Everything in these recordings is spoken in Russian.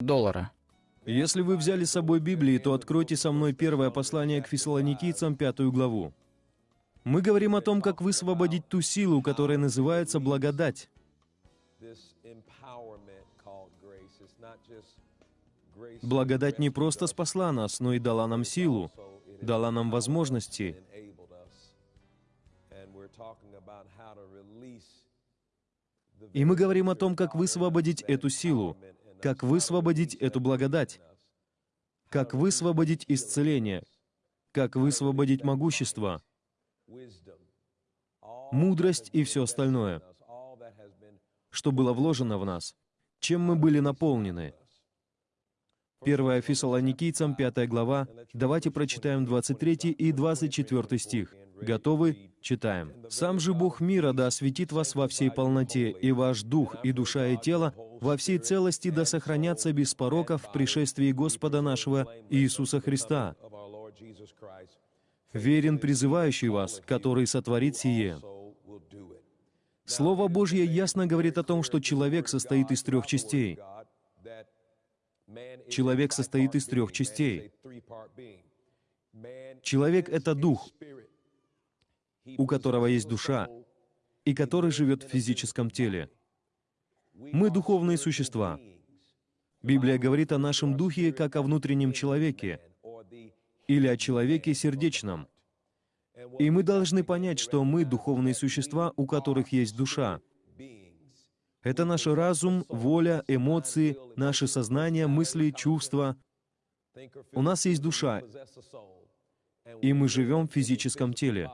доллара. Если вы взяли с собой Библии, то откройте со мной первое послание к фессалоникийцам, пятую главу. Мы говорим о том, как высвободить ту силу, которая называется благодать. Благодать не просто спасла нас, но и дала нам силу, дала нам возможности. И мы говорим о том, как высвободить эту силу, как высвободить эту благодать, как высвободить исцеление, как высвободить могущество, мудрость и все остальное, что было вложено в нас, чем мы были наполнены. 1 Фессалоникийцам, 5 глава. Давайте прочитаем 23 и 24 стих. Готовы? Читаем. «Сам же Бог мира да осветит вас во всей полноте, и ваш дух, и душа, и тело во всей целости да сохранятся без порока в пришествии Господа нашего Иисуса Христа. Верен призывающий вас, который сотворит сие». Слово Божье ясно говорит о том, что человек состоит из трех частей. Человек состоит из трех частей. Человек — это дух, у которого есть душа, и который живет в физическом теле. Мы духовные существа. Библия говорит о нашем духе как о внутреннем человеке или о человеке сердечном. И мы должны понять, что мы духовные существа, у которых есть душа. Это наш разум, воля, эмоции, наше сознание, мысли, чувства. У нас есть душа, и мы живем в физическом теле.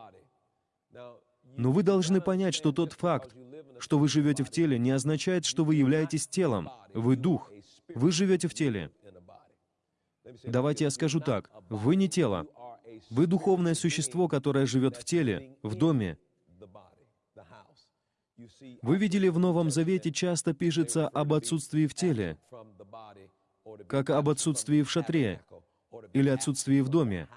Но вы должны понять, что тот факт, что вы живете в теле, не означает, что вы являетесь телом. Вы дух. Вы живете в теле. Давайте я скажу так. Вы не тело. Вы духовное существо, которое живет в теле, в доме. Вы видели, в Новом Завете часто пишется об отсутствии в теле, как об отсутствии в шатре или отсутствии в доме.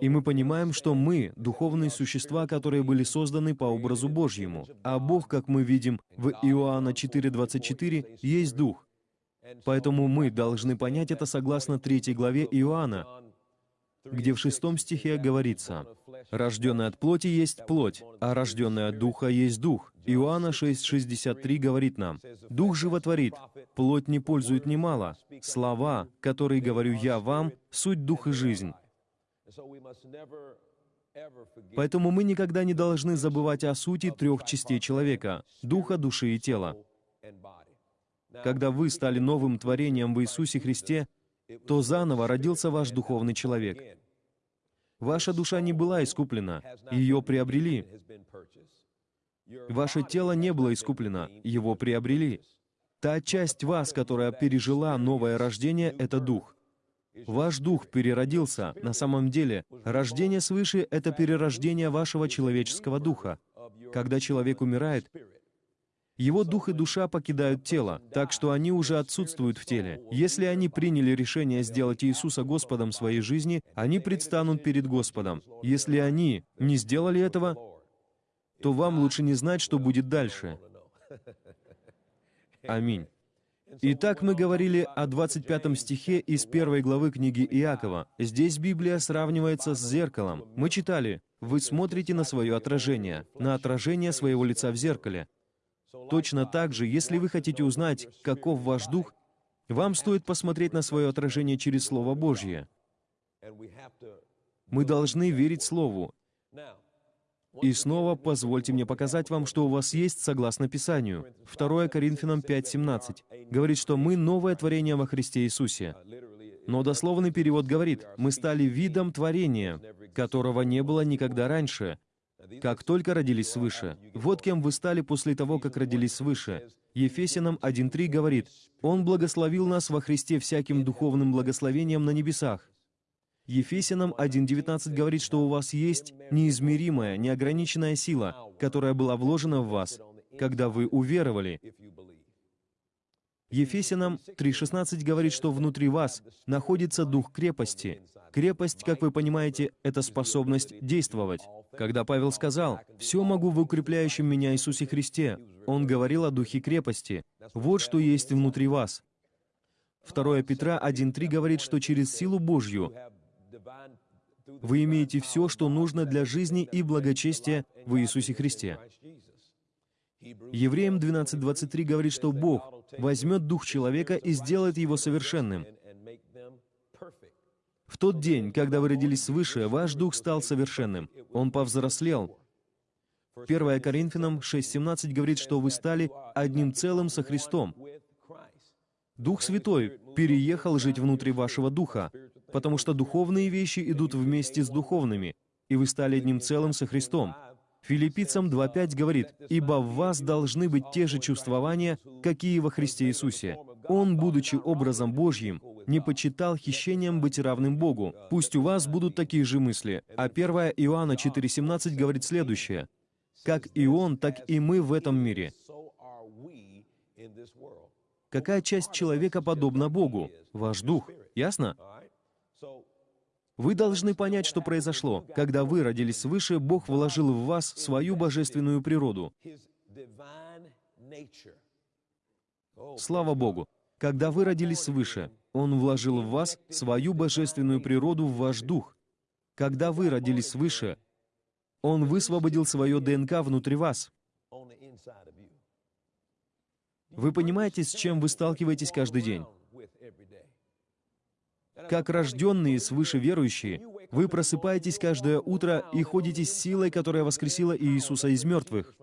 И мы понимаем, что мы — духовные существа, которые были созданы по образу Божьему. А Бог, как мы видим в Иоанна 4.24, есть Дух. Поэтому мы должны понять это согласно третьей главе Иоанна, где в шестом стихе говорится, «Рожденный от плоти есть плоть, а рожденный от духа есть дух». Иоанна 6,63 говорит нам, «Дух животворит, плоть не пользует немало. Слова, которые говорю я вам, суть дух и жизнь». Поэтому мы никогда не должны забывать о сути трех частей человека — духа, души и тела. Когда вы стали новым творением в Иисусе Христе, то заново родился ваш духовный человек. Ваша душа не была искуплена, ее приобрели. Ваше тело не было искуплено, его приобрели. Та часть вас, которая пережила новое рождение, — это дух. Ваш дух переродился. На самом деле, рождение свыше — это перерождение вашего человеческого духа. Когда человек умирает, его дух и душа покидают тело, так что они уже отсутствуют в теле. Если они приняли решение сделать Иисуса Господом своей жизни, они предстанут перед Господом. Если они не сделали этого, то вам лучше не знать, что будет дальше. Аминь. Итак, мы говорили о 25 стихе из первой главы книги Иакова. Здесь Библия сравнивается с зеркалом. Мы читали, «Вы смотрите на свое отражение, на отражение своего лица в зеркале». Точно так же, если вы хотите узнать, каков ваш дух, вам стоит посмотреть на свое отражение через Слово Божье. Мы должны верить Слову. И снова позвольте мне показать вам, что у вас есть согласно Писанию. 2 Коринфянам 5.17 говорит, что мы новое творение во Христе Иисусе. Но дословный перевод говорит, мы стали видом творения, которого не было никогда раньше, как только родились свыше. Вот кем вы стали после того, как родились свыше. Ефесянам 1.3 говорит, «Он благословил нас во Христе всяким духовным благословением на небесах». Ефесянам 1.19 говорит, что у вас есть неизмеримая, неограниченная сила, которая была вложена в вас, когда вы уверовали. Ефесянам 3.16 говорит, что внутри вас находится дух крепости. Крепость, как вы понимаете, это способность действовать. Когда Павел сказал «Все могу в укрепляющем меня Иисусе Христе», он говорил о духе крепости. Вот что есть внутри вас. 2 Петра 1.3 говорит, что через силу Божью вы имеете все, что нужно для жизни и благочестия в Иисусе Христе. Евреям 12.23 говорит, что Бог возьмет дух человека и сделает его совершенным. В тот день, когда вы родились свыше, ваш дух стал совершенным. Он повзрослел. 1 Коринфянам 6.17 говорит, что вы стали одним целым со Христом. Дух Святой переехал жить внутри вашего духа, потому что духовные вещи идут вместе с духовными, и вы стали одним целым со Христом. Филиппийцам 2.5 говорит, «Ибо в вас должны быть те же чувствования, какие во Христе Иисусе. Он, будучи образом Божьим, не почитал хищением быть равным Богу. Пусть у вас будут такие же мысли». А 1 Иоанна 4.17 говорит следующее, «Как и Он, так и мы в этом мире». Какая часть человека подобна Богу? Ваш дух. Ясно? Вы должны понять, что произошло. Когда вы родились свыше, Бог вложил в вас свою божественную природу. Слава Богу! Когда вы родились свыше, Он вложил в вас свою божественную природу в ваш дух. Когда вы родились свыше, Он высвободил свое ДНК внутри вас. Вы понимаете, с чем вы сталкиваетесь каждый день? Как рожденные свыше верующие, вы просыпаетесь каждое утро и ходите с силой, которая воскресила Иисуса из мертвых.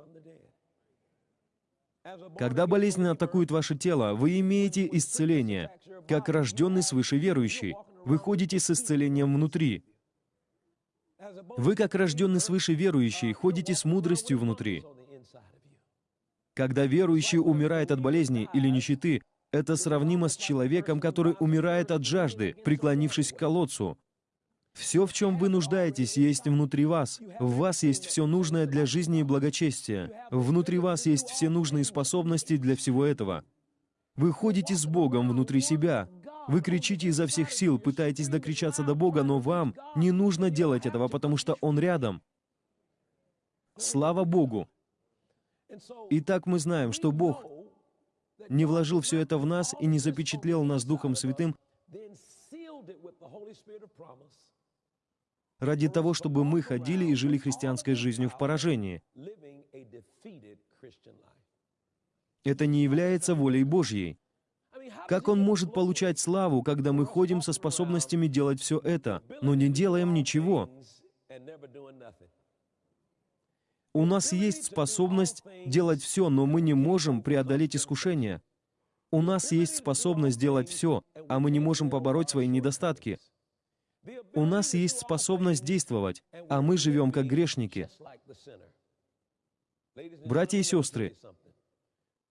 Когда болезнь атакует ваше тело, вы имеете исцеление. Как рожденный свыше верующий, вы ходите с исцелением внутри. Вы, как рожденный свыше верующий, ходите с мудростью внутри. Когда верующий умирает от болезни или нищеты, это сравнимо с человеком, который умирает от жажды, преклонившись к колодцу. Все, в чем вы нуждаетесь, есть внутри вас. В вас есть все нужное для жизни и благочестия. Внутри вас есть все нужные способности для всего этого. Вы ходите с Богом внутри себя. Вы кричите изо всех сил, пытаетесь докричаться до Бога, но вам не нужно делать этого, потому что Он рядом. Слава Богу! Итак, мы знаем, что Бог не вложил все это в нас и не запечатлел нас Духом Святым ради того, чтобы мы ходили и жили христианской жизнью в поражении. Это не является волей Божьей. Как Он может получать славу, когда мы ходим со способностями делать все это, но не делаем ничего? У нас есть способность делать все, но мы не можем преодолеть искушение. У нас есть способность делать все, а мы не можем побороть свои недостатки. У нас есть способность действовать, а мы живем как грешники. Братья и сестры,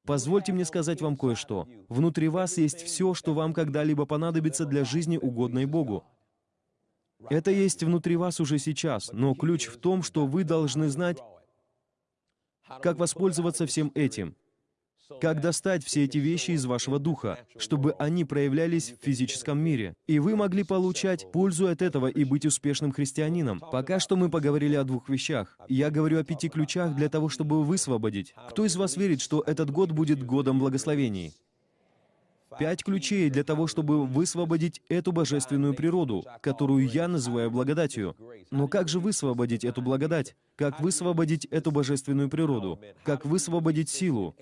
позвольте мне сказать вам кое-что. Внутри вас есть все, что вам когда-либо понадобится для жизни, угодной Богу. Это есть внутри вас уже сейчас, но ключ в том, что вы должны знать, как воспользоваться всем этим? Как достать все эти вещи из вашего духа, чтобы они проявлялись в физическом мире, и вы могли получать пользу от этого и быть успешным христианином? Пока что мы поговорили о двух вещах. Я говорю о пяти ключах для того, чтобы высвободить. Кто из вас верит, что этот год будет годом благословений? Пять ключей для того, чтобы высвободить эту божественную природу, которую я называю благодатью. Но как же высвободить эту благодать? Как высвободить эту божественную природу? Как высвободить силу?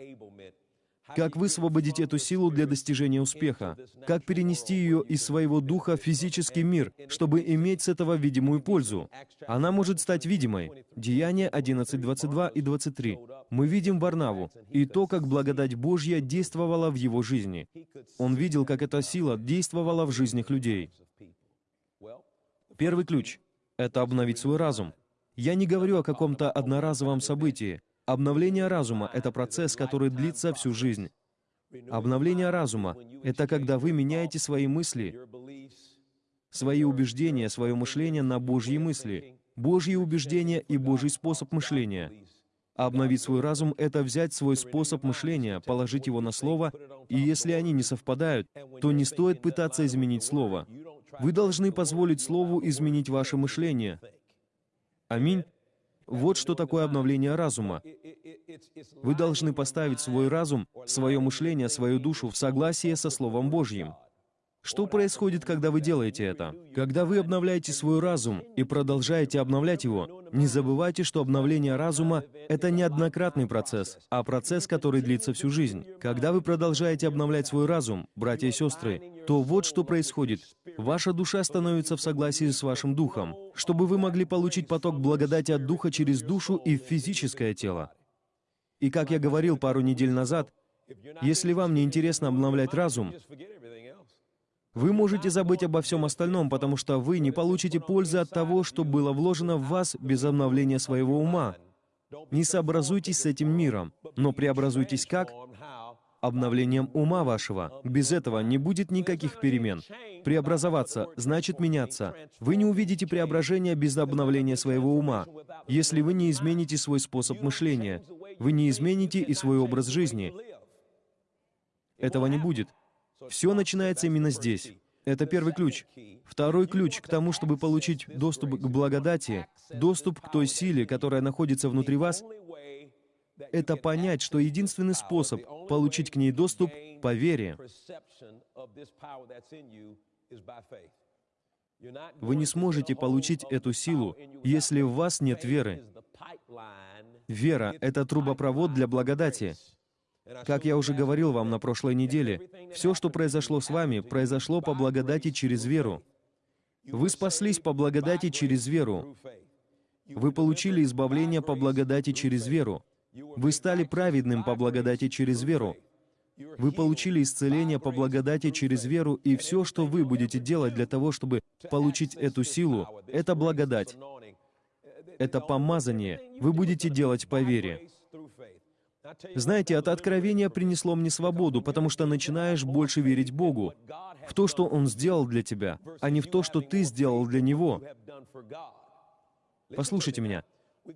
Как высвободить эту силу для достижения успеха? Как перенести ее из своего духа в физический мир, чтобы иметь с этого видимую пользу? Она может стать видимой. Деяние 11, 22 и 23. Мы видим Варнаву и то, как благодать Божья действовала в его жизни. Он видел, как эта сила действовала в жизнях людей. Первый ключ — это обновить свой разум. Я не говорю о каком-то одноразовом событии, Обновление разума — это процесс, который длится всю жизнь. Обновление разума — это когда вы меняете свои мысли, свои убеждения, свое мышление на Божьи мысли, Божьи убеждения и Божий способ мышления. обновить свой разум — это взять свой способ мышления, положить его на Слово, и если они не совпадают, то не стоит пытаться изменить Слово. Вы должны позволить Слову изменить ваше мышление. Аминь. Вот что такое обновление разума. Вы должны поставить свой разум, свое мышление, свою душу в согласие со Словом Божьим. Что происходит, когда вы делаете это? Когда вы обновляете свой разум и продолжаете обновлять его, не забывайте, что обновление разума — это неоднократный процесс, а процесс, который длится всю жизнь. Когда вы продолжаете обновлять свой разум, братья и сестры, то вот что происходит. Ваша душа становится в согласии с вашим духом, чтобы вы могли получить поток благодати от духа через душу и физическое тело. И как я говорил пару недель назад, если вам не интересно обновлять разум, вы можете забыть обо всем остальном, потому что вы не получите пользы от того, что было вложено в вас без обновления своего ума. Не сообразуйтесь с этим миром, но преобразуйтесь как? Обновлением ума вашего. Без этого не будет никаких перемен. Преобразоваться значит меняться. Вы не увидите преображения без обновления своего ума. Если вы не измените свой способ мышления, вы не измените и свой образ жизни. Этого не будет. Все начинается именно здесь. Это первый ключ. Второй ключ к тому, чтобы получить доступ к благодати, доступ к той силе, которая находится внутри вас, это понять, что единственный способ получить к ней доступ — по вере. Вы не сможете получить эту силу, если в вас нет веры. Вера — это трубопровод для благодати. Как я уже говорил вам на прошлой неделе, все, что произошло с вами, произошло по благодати через веру. Вы спаслись по благодати через веру. Вы получили избавление по благодати через веру. Вы стали праведным по благодати через веру. Вы получили исцеление по благодати через веру, и все, что вы будете делать для того, чтобы получить эту силу, это благодать. Это помазание. Вы будете делать по вере. Знаете, это откровение принесло мне свободу, потому что начинаешь больше верить Богу, в то, что Он сделал для тебя, а не в то, что ты сделал для Него. Послушайте меня.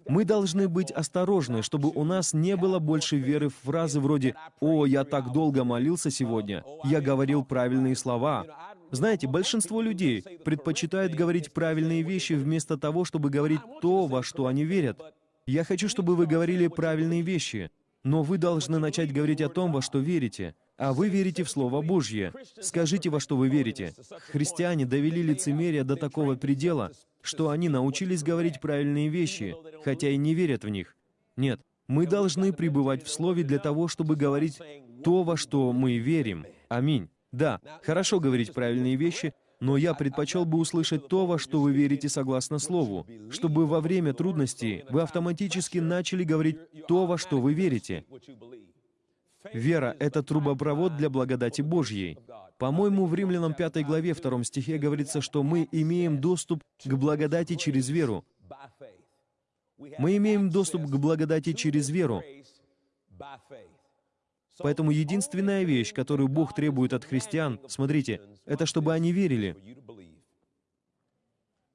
Мы должны быть осторожны, чтобы у нас не было больше веры в фразы вроде «О, я так долго молился сегодня, я говорил правильные слова». Знаете, большинство людей предпочитают говорить правильные вещи вместо того, чтобы говорить то, во что они верят. Я хочу, чтобы вы говорили правильные вещи, но вы должны начать говорить о том, во что верите. А вы верите в Слово Божье. Скажите, во что вы верите. Христиане довели лицемерие до такого предела, что они научились говорить правильные вещи, хотя и не верят в них. Нет, мы должны пребывать в Слове для того, чтобы говорить то, во что мы верим. Аминь. Да, хорошо говорить правильные вещи, но я предпочел бы услышать то, во что вы верите согласно Слову, чтобы во время трудностей вы автоматически начали говорить то, во что вы верите. Вера — это трубопровод для благодати Божьей. По-моему, в Римлянам 5 главе 2 стихе говорится, что мы имеем доступ к благодати через веру. Мы имеем доступ к благодати через веру. Поэтому единственная вещь, которую Бог требует от христиан, смотрите, это чтобы они верили.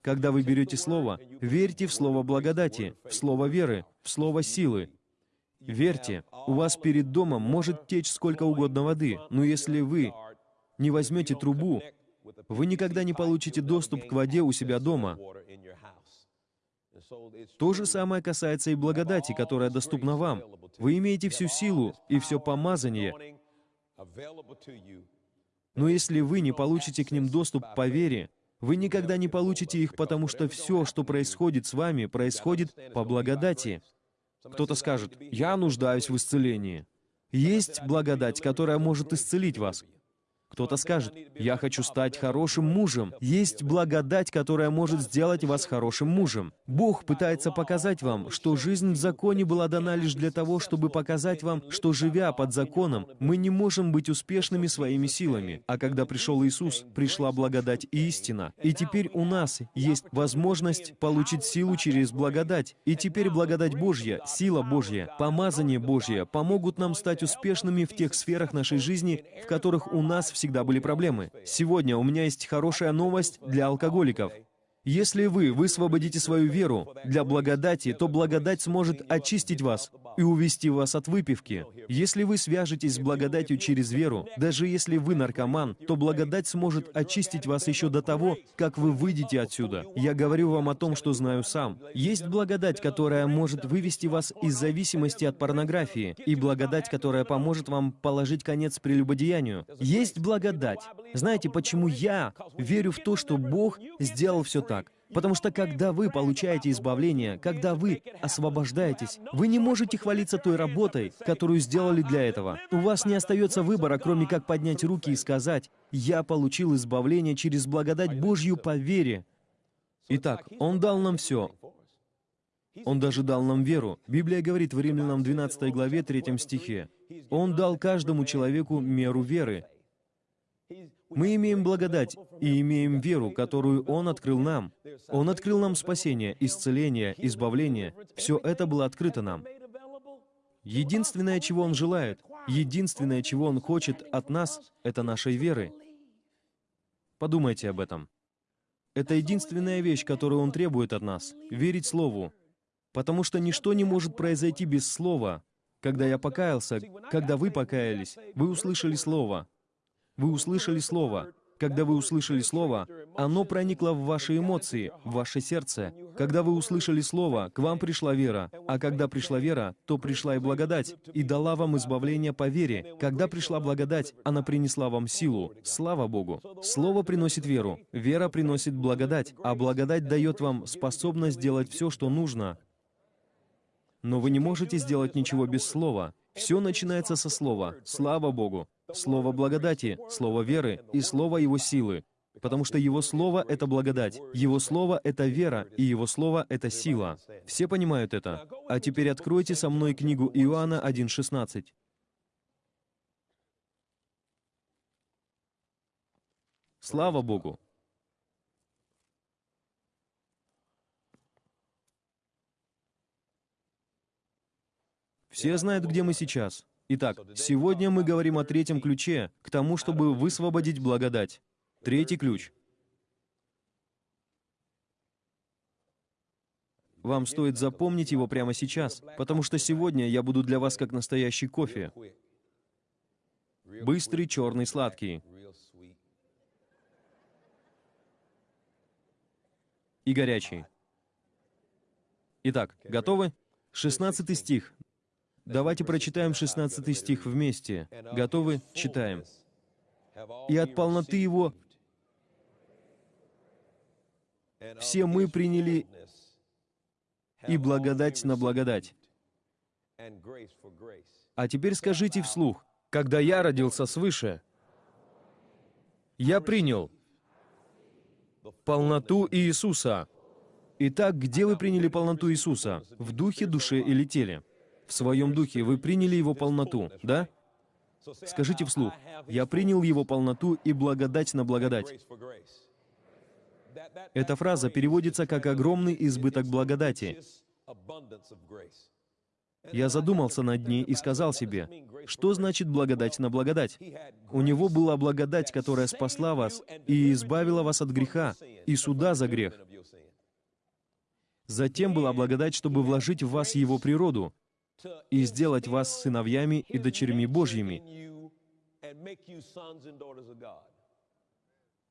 Когда вы берете Слово, верьте в Слово благодати, в Слово веры, в Слово силы. Верьте, у вас перед домом может течь сколько угодно воды, но если вы не возьмете трубу, вы никогда не получите доступ к воде у себя дома. То же самое касается и благодати, которая доступна вам. Вы имеете всю силу и все помазание. Но если вы не получите к ним доступ по вере, вы никогда не получите их, потому что все, что происходит с вами, происходит по благодати. Кто-то скажет, «Я нуждаюсь в исцелении». Есть благодать, которая может исцелить вас. Кто-то скажет, «Я хочу стать хорошим мужем». Есть благодать, которая может сделать вас хорошим мужем. Бог пытается показать вам, что жизнь в законе была дана лишь для того, чтобы показать вам, что, живя под законом, мы не можем быть успешными своими силами. А когда пришел Иисус, пришла благодать и истина. И теперь у нас есть возможность получить силу через благодать. И теперь благодать Божья, сила Божья, помазание Божье помогут нам стать успешными в тех сферах нашей жизни, в которых у нас всегда были проблемы. Сегодня у меня есть хорошая новость для алкоголиков. Если вы высвободите свою веру для благодати, то благодать сможет очистить вас и увести вас от выпивки. Если вы свяжетесь с благодатью через веру, даже если вы наркоман, то благодать сможет очистить вас еще до того, как вы выйдете отсюда. Я говорю вам о том, что знаю сам. Есть благодать, которая может вывести вас из зависимости от порнографии, и благодать, которая поможет вам положить конец прелюбодеянию. Есть благодать. Знаете, почему я верю в то, что Бог сделал все? Потому что когда вы получаете избавление, когда вы освобождаетесь, вы не можете хвалиться той работой, которую сделали для этого. У вас не остается выбора, кроме как поднять руки и сказать, «Я получил избавление через благодать Божью по вере». Итак, Он дал нам все. Он даже дал нам веру. Библия говорит в Римлянам 12 главе 3 стихе, «Он дал каждому человеку меру веры». Мы имеем благодать и имеем веру, которую Он открыл нам. Он открыл нам спасение, исцеление, избавление. Все это было открыто нам. Единственное, чего Он желает, единственное, чего Он хочет от нас, это нашей веры. Подумайте об этом. Это единственная вещь, которую Он требует от нас — верить Слову. Потому что ничто не может произойти без Слова. Когда я покаялся, когда вы покаялись, вы услышали Слово. Вы услышали Слово. Когда вы услышали Слово, оно проникло в ваши эмоции, в ваше сердце. Когда вы услышали Слово, к вам пришла вера. А когда пришла вера, то пришла и благодать, и дала вам избавление по вере. Когда пришла благодать, она принесла вам силу. Слава Богу! Слово приносит веру, вера приносит благодать, а благодать дает вам способность делать все, что нужно. Но вы не можете сделать ничего без Слова. Все начинается со Слова. Слава Богу! Слово благодати, Слово веры и Слово Его силы. Потому что Его Слово — это благодать, Его Слово — это вера, и Его Слово — это сила. Все понимают это? А теперь откройте со мной книгу Иоанна 1.16. Слава Богу! Все знают, где мы сейчас. Итак, сегодня мы говорим о третьем ключе, к тому, чтобы высвободить благодать. Третий ключ. Вам стоит запомнить его прямо сейчас, потому что сегодня я буду для вас как настоящий кофе. Быстрый, черный, сладкий. И горячий. Итак, готовы? 16 стих. Давайте прочитаем 16 стих вместе. Готовы? Читаем. «И от полноты Его все мы приняли и благодать на благодать». А теперь скажите вслух, «Когда я родился свыше, я принял полноту Иисуса». Итак, где вы приняли полноту Иисуса? В духе, душе или теле? В своем духе, вы приняли Его полноту, да? Скажите вслух, «Я принял Его полноту и благодать на благодать». Эта фраза переводится как «огромный избыток благодати». Я задумался над ней и сказал себе, что значит благодать на благодать? У него была благодать, которая спасла вас и избавила вас от греха и суда за грех. Затем была благодать, чтобы вложить в вас его природу, и сделать вас сыновьями и дочерьми Божьими.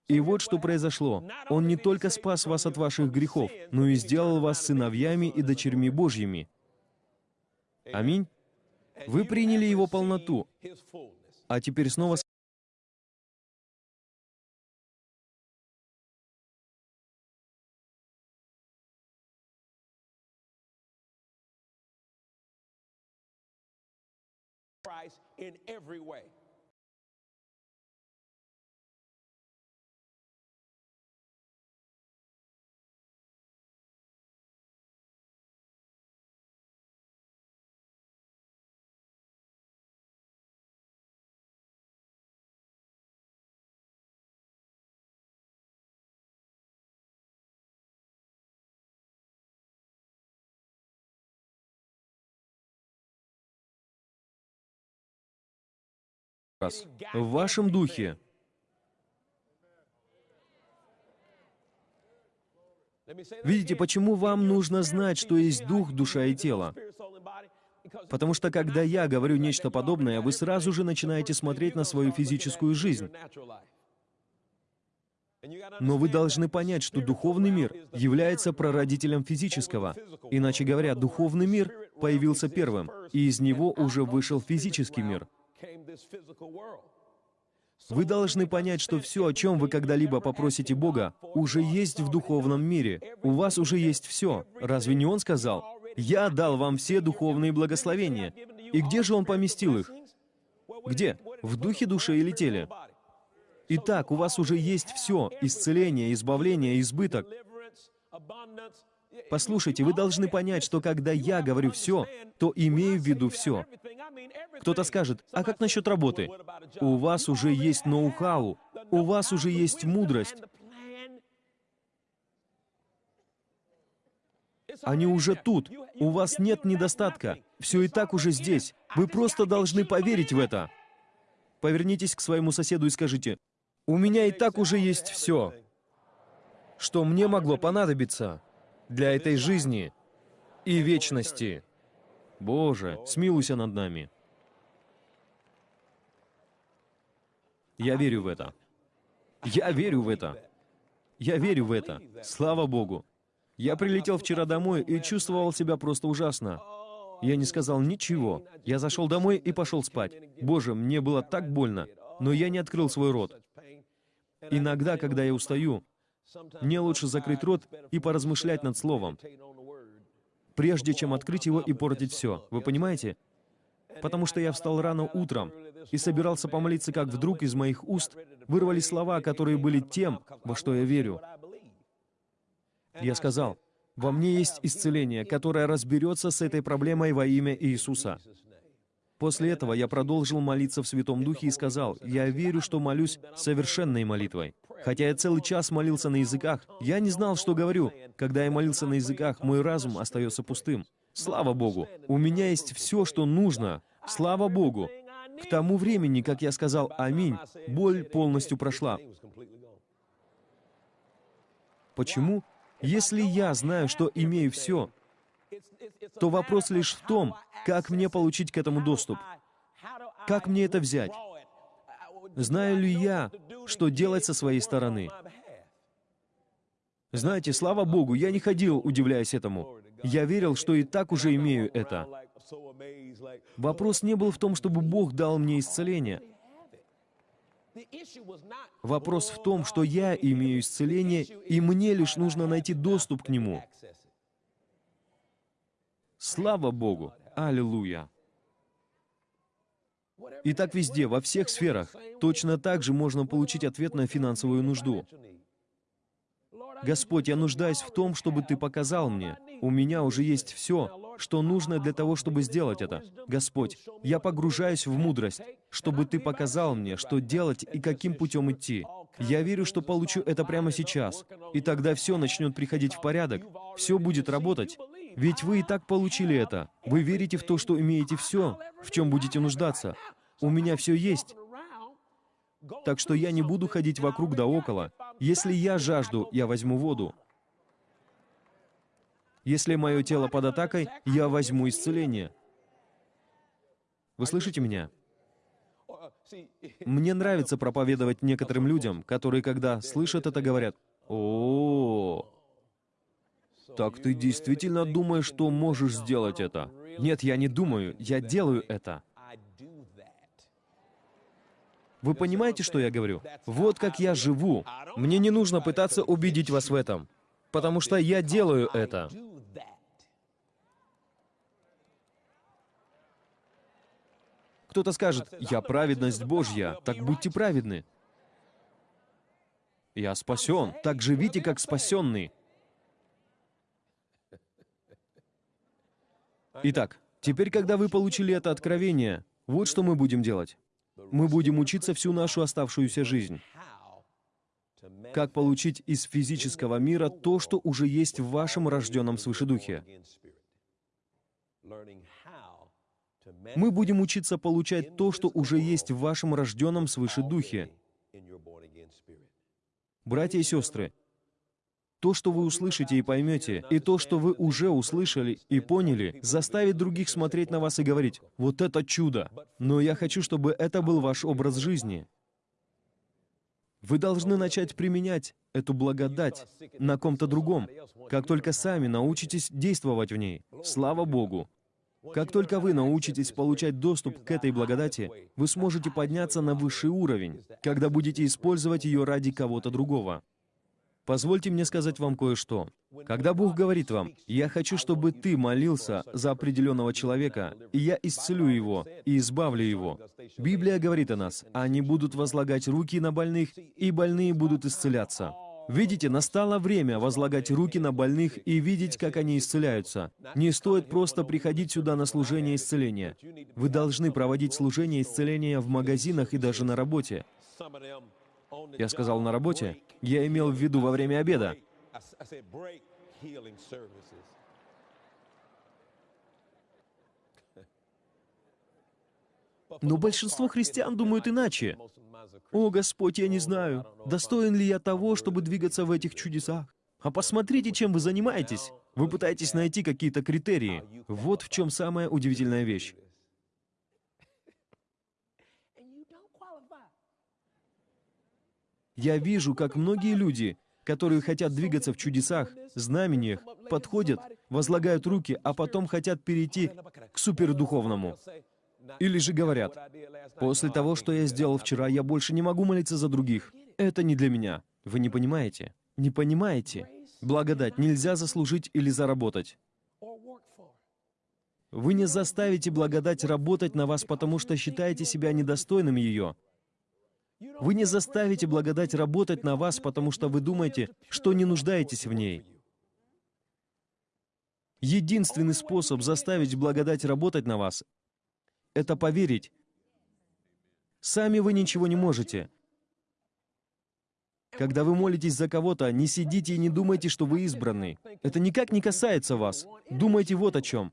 И вот что произошло. Он не только спас вас от ваших грехов, но и сделал вас сыновьями и дочерьми Божьими. Аминь. Вы приняли Его полноту. А теперь снова Christ in every way. Раз в вашем духе. Видите, почему вам нужно знать, что есть дух, душа и тело? Потому что когда я говорю нечто подобное, вы сразу же начинаете смотреть на свою физическую жизнь. Но вы должны понять, что духовный мир является прародителем физического. Иначе говоря, духовный мир появился первым, и из него уже вышел физический мир. Вы должны понять, что все, о чем вы когда-либо попросите Бога, уже есть в духовном мире. У вас уже есть все. Разве не Он сказал? «Я дал вам все духовные благословения». И где же Он поместил их? Где? В духе, душе или теле? Итак, у вас уже есть все — исцеление, избавление, избыток. Послушайте, вы должны понять, что когда я говорю «все», то имею в виду все. Кто-то скажет, а как насчет работы? У вас уже есть ноу-хау, у вас уже есть мудрость. Они уже тут. У вас нет недостатка. Все и так уже здесь. Вы просто должны поверить в это. Повернитесь к своему соседу и скажите, «У меня и так уже есть все, что мне могло понадобиться для этой жизни и вечности. Боже, смилуйся над нами». Я верю в это. Я верю в это. Я верю в это. Слава Богу. Я прилетел вчера домой и чувствовал себя просто ужасно. Я не сказал ничего. Я зашел домой и пошел спать. Боже, мне было так больно, но я не открыл свой рот. Иногда, когда я устаю, мне лучше закрыть рот и поразмышлять над словом, прежде чем открыть его и портить все. Вы понимаете? Потому что я встал рано утром, и собирался помолиться, как вдруг из моих уст вырвались слова, которые были тем, во что я верю. Я сказал, «Во мне есть исцеление, которое разберется с этой проблемой во имя Иисуса». После этого я продолжил молиться в Святом Духе и сказал, «Я верю, что молюсь совершенной молитвой». Хотя я целый час молился на языках, я не знал, что говорю. Когда я молился на языках, мой разум остается пустым. Слава Богу, у меня есть все, что нужно. Слава Богу, к тому времени, как я сказал «Аминь», боль полностью прошла. Почему? Если я знаю, что имею все, то вопрос лишь в том, как мне получить к этому доступ. Как мне это взять? Знаю ли я, что делать со своей стороны? Знаете, слава Богу, я не ходил, удивляясь этому. Я верил, что и так уже имею это. Вопрос не был в том, чтобы Бог дал мне исцеление. Вопрос в том, что я имею исцеление, и мне лишь нужно найти доступ к нему. Слава Богу! Аллилуйя! И так везде, во всех сферах, точно так же можно получить ответ на финансовую нужду. Господь, я нуждаюсь в том, чтобы Ты показал мне. У меня уже есть все, что нужно для того, чтобы сделать это. Господь, я погружаюсь в мудрость, чтобы Ты показал мне, что делать и каким путем идти. Я верю, что получу это прямо сейчас, и тогда все начнет приходить в порядок, все будет работать. Ведь вы и так получили это. Вы верите в то, что имеете все, в чем будете нуждаться. У меня все есть. Так что я не буду ходить вокруг да около. Если я жажду, я возьму воду. Если мое тело под атакой, я возьму исцеление. Вы слышите меня? Мне нравится проповедовать некоторым людям, которые, когда слышат это, говорят, «О, так ты действительно думаешь, что можешь сделать это?» Нет, я не думаю, я делаю это. Вы понимаете, что я говорю? Вот как я живу. Мне не нужно пытаться убедить вас в этом, потому что я делаю это. Кто-то скажет, «Я праведность Божья, так будьте праведны». Я спасен, так живите, как спасенный. Итак, теперь, когда вы получили это откровение, вот что мы будем делать. Мы будем учиться всю нашу оставшуюся жизнь. Как получить из физического мира то, что уже есть в вашем рожденном свыше духе. Мы будем учиться получать то, что уже есть в вашем рожденном свыше духе. Братья и сестры, То, что вы услышите и поймете, и то, что вы уже услышали и поняли, заставит других смотреть на вас и говорить, «Вот это чудо!» Но я хочу, чтобы это был ваш образ жизни. Вы должны начать применять эту благодать на ком-то другом, как только сами научитесь действовать в ней. Слава Богу! Как только вы научитесь получать доступ к этой благодати, вы сможете подняться на высший уровень, когда будете использовать ее ради кого-то другого. Позвольте мне сказать вам кое-что. Когда Бог говорит вам, «Я хочу, чтобы ты молился за определенного человека, и я исцелю его и избавлю его», Библия говорит о нас, «Они будут возлагать руки на больных, и больные будут исцеляться». Видите, настало время возлагать руки на больных и видеть, как они исцеляются. Не стоит просто приходить сюда на служение исцеления. Вы должны проводить служение исцеления в магазинах и даже на работе. Я сказал на работе. Я имел в виду во время обеда. Но большинство христиан думают иначе. «О, Господь, я не знаю, достоин ли я того, чтобы двигаться в этих чудесах? А посмотрите, чем вы занимаетесь. Вы пытаетесь найти какие-то критерии. Вот в чем самая удивительная вещь. Я вижу, как многие люди, которые хотят двигаться в чудесах, знамениях, подходят, возлагают руки, а потом хотят перейти к супердуховному. Или же говорят, «После того, что я сделал вчера, я больше не могу молиться за других. Это не для меня». Вы не понимаете? Не понимаете? Благодать нельзя заслужить или заработать. Вы не заставите благодать работать на вас, потому что считаете себя недостойным ее. Вы не заставите благодать работать на вас, потому что вы думаете, что не нуждаетесь в ней. Единственный способ заставить благодать работать на вас — это поверить. Сами вы ничего не можете. Когда вы молитесь за кого-то, не сидите и не думайте, что вы избранный. Это никак не касается вас. Думайте вот о чем.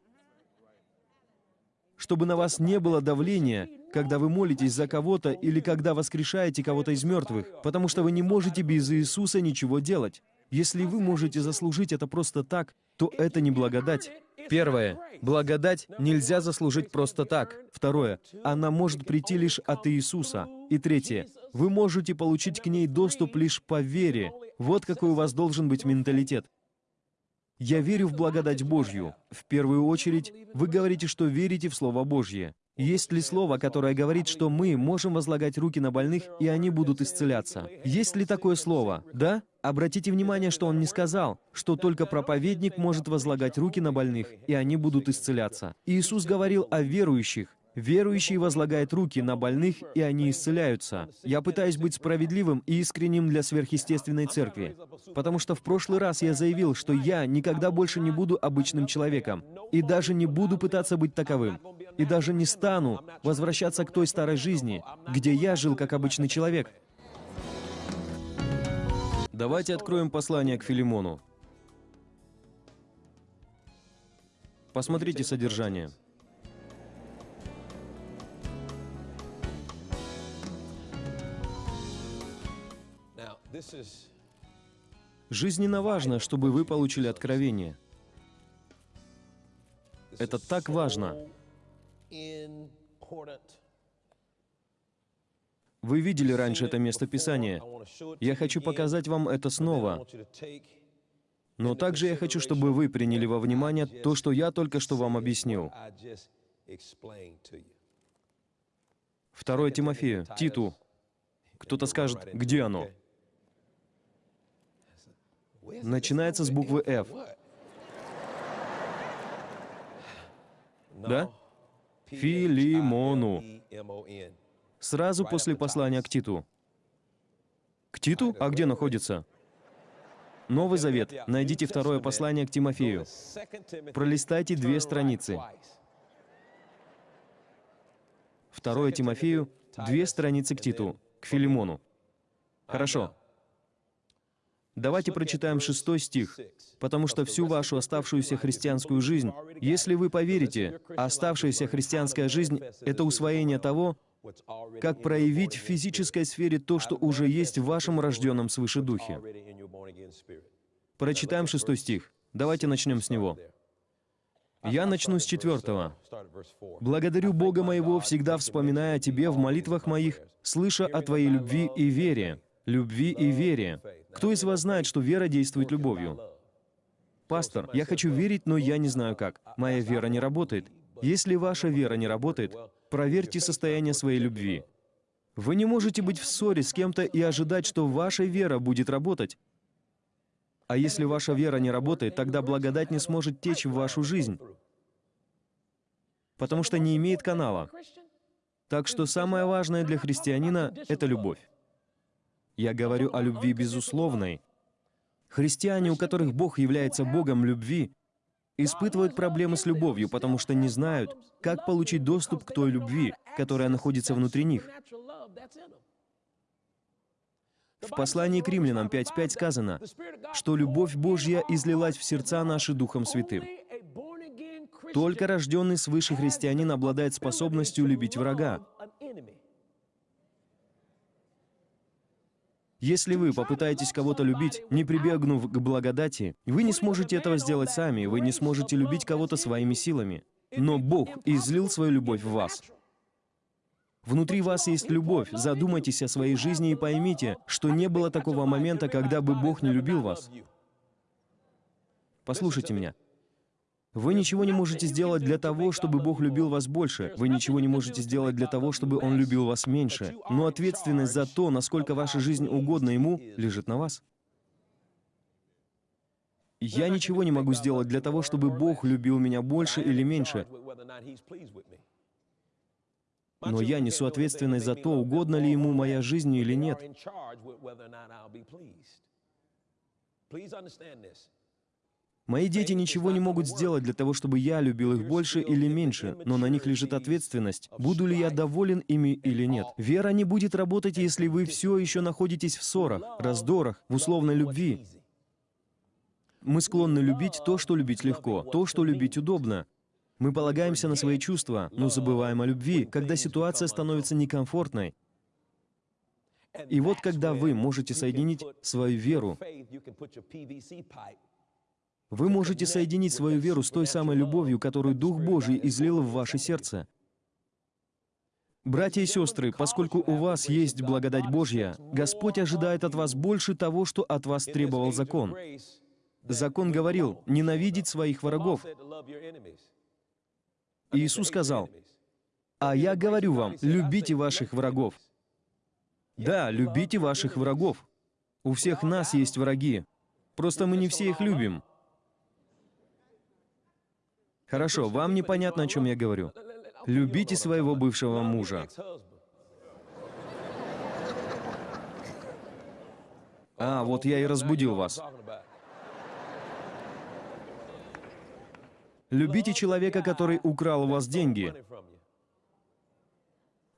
Чтобы на вас не было давления, когда вы молитесь за кого-то или когда воскрешаете кого-то из мертвых, потому что вы не можете без Иисуса ничего делать. Если вы можете заслужить это просто так, то это не благодать. Первое. Благодать нельзя заслужить просто так. Второе. Она может прийти лишь от Иисуса. И третье. Вы можете получить к ней доступ лишь по вере. Вот какой у вас должен быть менталитет. Я верю в благодать Божью. В первую очередь, вы говорите, что верите в Слово Божье. Есть ли слово, которое говорит, что мы можем возлагать руки на больных, и они будут исцеляться? Есть ли такое слово? Да? Обратите внимание, что он не сказал, что только проповедник может возлагать руки на больных, и они будут исцеляться. Иисус говорил о верующих, Верующий возлагает руки на больных, и они исцеляются. Я пытаюсь быть справедливым и искренним для сверхъестественной церкви, потому что в прошлый раз я заявил, что я никогда больше не буду обычным человеком, и даже не буду пытаться быть таковым, и даже не стану возвращаться к той старой жизни, где я жил как обычный человек. Давайте откроем послание к Филимону. Посмотрите содержание. Жизненно важно, чтобы вы получили откровение. Это так важно. Вы видели раньше это место Писания. Я хочу показать вам это снова. Но также я хочу, чтобы вы приняли во внимание то, что я только что вам объяснил. Второе Тимофею, Титу. Кто-то скажет, где оно? начинается с буквы F. Да? Филимону. Сразу после послания к Титу. К Титу? А где находится? Новый Завет. Найдите второе послание к Тимофею. Пролистайте две страницы. Второе Тимофею, две страницы к Титу, к Филимону. Хорошо. Давайте прочитаем шестой стих. «Потому что всю вашу оставшуюся христианскую жизнь, если вы поверите, оставшаяся христианская жизнь — это усвоение того, как проявить в физической сфере то, что уже есть в вашем рожденном свыше духе. Прочитаем шестой стих. Давайте начнем с него. Я начну с четвертого. «Благодарю Бога моего, всегда вспоминая о Тебе в молитвах моих, слыша о Твоей любви и вере». Любви и вере. Кто из вас знает, что вера действует любовью? Пастор, я хочу верить, но я не знаю как. Моя вера не работает. Если ваша вера не работает, проверьте состояние своей любви. Вы не можете быть в ссоре с кем-то и ожидать, что ваша вера будет работать. А если ваша вера не работает, тогда благодать не сможет течь в вашу жизнь, потому что не имеет канала. Так что самое важное для христианина — это любовь. Я говорю о любви безусловной. Христиане, у которых Бог является Богом любви, испытывают проблемы с любовью, потому что не знают, как получить доступ к той любви, которая находится внутри них. В послании к римлянам 5.5 сказано, что любовь Божья излилась в сердца наши Духом Святым. Только рожденный свыше христианин обладает способностью любить врага. Если вы попытаетесь кого-то любить, не прибегнув к благодати, вы не сможете этого сделать сами, вы не сможете любить кого-то своими силами. Но Бог излил свою любовь в вас. Внутри вас есть любовь. Задумайтесь о своей жизни и поймите, что не было такого момента, когда бы Бог не любил вас. Послушайте меня. Вы ничего не можете сделать для того, чтобы Бог любил вас больше. Вы ничего не можете сделать для того, чтобы Он любил вас меньше. Но ответственность за то, насколько ваша жизнь угодна Ему, лежит на вас. Я ничего не могу сделать для того, чтобы Бог любил меня больше или меньше. Но я несу ответственность за то, угодно ли ему моя жизнь или нет. Мои дети ничего не могут сделать для того, чтобы я любил их больше или меньше, но на них лежит ответственность, буду ли я доволен ими или нет. Вера не будет работать, если вы все еще находитесь в ссорах, раздорах, в условной любви. Мы склонны любить то, что любить легко, то, что любить удобно. Мы полагаемся на свои чувства, но забываем о любви, когда ситуация становится некомфортной. И вот когда вы можете соединить свою веру, вы можете соединить свою веру с той самой любовью, которую Дух Божий излил в ваше сердце. Братья и сестры, поскольку у вас есть благодать Божья, Господь ожидает от вас больше того, что от вас требовал закон. Закон говорил «ненавидеть своих врагов». Иисус сказал, «А я говорю вам, любите ваших врагов». Да, любите ваших врагов. У всех нас есть враги. Просто мы не все их любим. Хорошо, вам непонятно, о чем я говорю. Любите своего бывшего мужа. А, вот я и разбудил вас. Любите человека, который украл у вас деньги.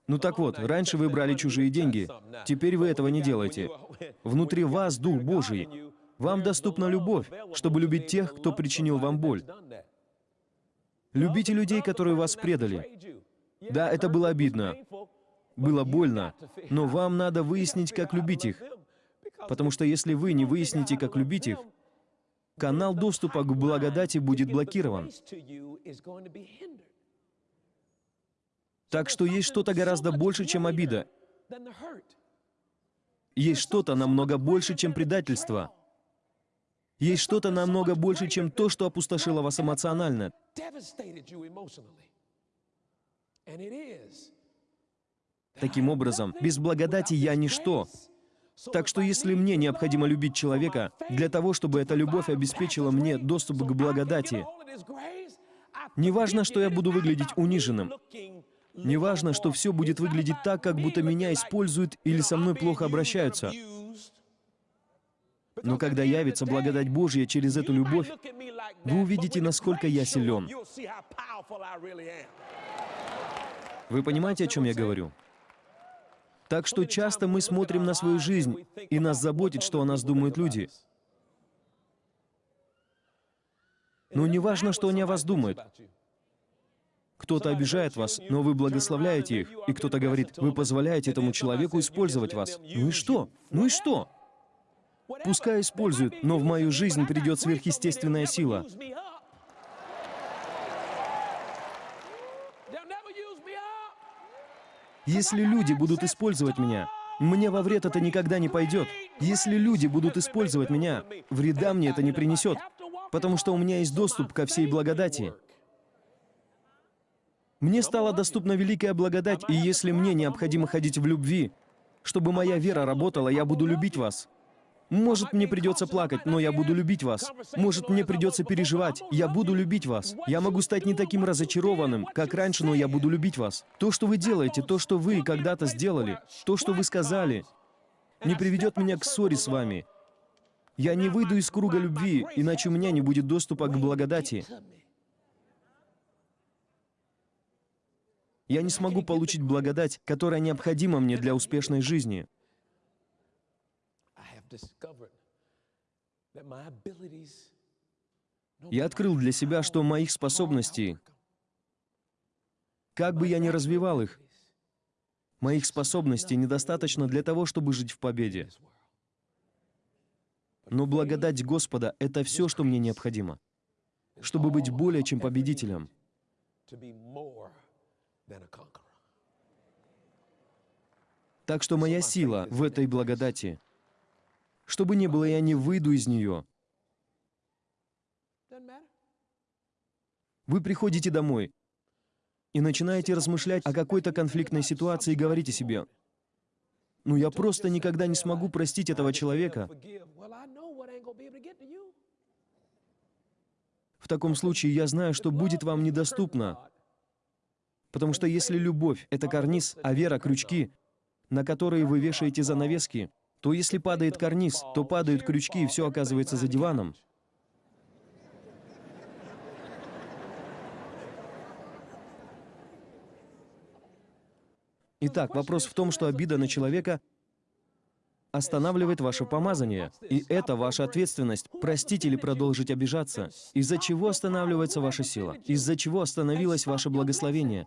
Ну так вот, раньше вы брали чужие деньги, теперь вы этого не делаете. Внутри вас Дух Божий. Вам доступна любовь, чтобы любить тех, кто причинил вам боль. Любите людей, которые вас предали. Да, это было обидно. Было больно. Но вам надо выяснить, как любить их. Потому что если вы не выясните, как любить их, канал доступа к благодати будет блокирован. Так что есть что-то гораздо больше, чем обида. Есть что-то намного больше, чем предательство. Есть что-то намного больше, чем то, что опустошило вас эмоционально. Таким образом, без благодати я ничто. Так что если мне необходимо любить человека, для того, чтобы эта любовь обеспечила мне доступ к благодати, неважно, что я буду выглядеть униженным, неважно, что все будет выглядеть так, как будто меня используют или со мной плохо обращаются, но когда явится благодать Божья через эту любовь, вы увидите, насколько я силен. Вы понимаете, о чем я говорю? Так что часто мы смотрим на свою жизнь, и нас заботит, что о нас думают люди. Но не важно, что они о вас думают. Кто-то обижает вас, но вы благословляете их, и кто-то говорит, вы позволяете этому человеку использовать вас. Ну и что? Ну и что? Пускай используют, но в мою жизнь придет сверхъестественная сила. Если люди будут использовать меня, мне во вред это никогда не пойдет. Если люди будут использовать меня, вреда мне это не принесет, потому что у меня есть доступ ко всей благодати. Мне стала доступна великая благодать, и если мне необходимо ходить в любви, чтобы моя вера работала, я буду любить вас. Может, мне придется плакать, но я буду любить вас. Может, мне придется переживать, я буду любить вас. Я могу стать не таким разочарованным, как раньше, но я буду любить вас. То, что вы делаете, то, что вы когда-то сделали, то, что вы сказали, не приведет меня к ссоре с вами. Я не выйду из круга любви, иначе у меня не будет доступа к благодати. Я не смогу получить благодать, которая необходима мне для успешной жизни. Я открыл для себя, что моих способностей, как бы я ни развивал их, моих способностей недостаточно для того, чтобы жить в победе. Но благодать Господа — это все, что мне необходимо, чтобы быть более чем победителем. Так что моя сила в этой благодати — что бы ни было, я не выйду из нее. Вы приходите домой и начинаете размышлять о какой-то конфликтной ситуации и говорите себе, «Ну, я просто никогда не смогу простить этого человека». В таком случае я знаю, что будет вам недоступно. Потому что если любовь — это карниз, а вера — крючки, на которые вы вешаете занавески, то если падает карниз, то падают крючки, и все оказывается за диваном. Итак, вопрос в том, что обида на человека останавливает ваше помазание. И это ваша ответственность — простить или продолжить обижаться. Из-за чего останавливается ваша сила? Из-за чего остановилось ваше благословение?